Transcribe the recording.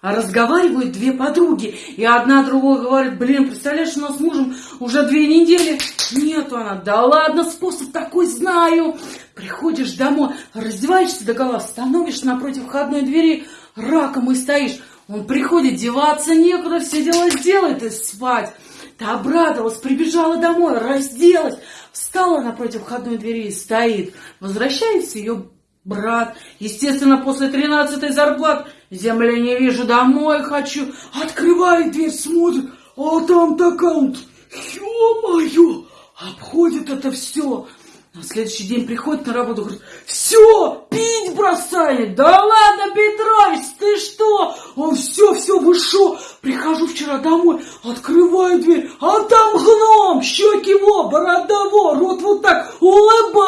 А разговаривают две подруги, и одна другой говорит, блин, представляешь, у нас с мужем уже две недели нету она. Да ладно, способ такой знаю. Приходишь домой, раздеваешься до гола, становишься напротив входной двери, раком и стоишь. Он приходит, деваться некуда, все дела сделает и спать. Ты обрадовалась, прибежала домой, разделась, встала напротив входной двери и стоит. Возвращается ее брат. Естественно, после тринадцатой зарплаты земли не вижу, домой хочу. Открывает дверь, смотрит, а там такая, ё-моё, обходит это все. На следующий день приходит на работу, говорит, все, пить бросает. Да ладно, Петрович, ты что? Он все, все, вы шо? Прихожу вчера домой, открываю дверь, а там гном, щеки во, борода во, рот вот так улыбается.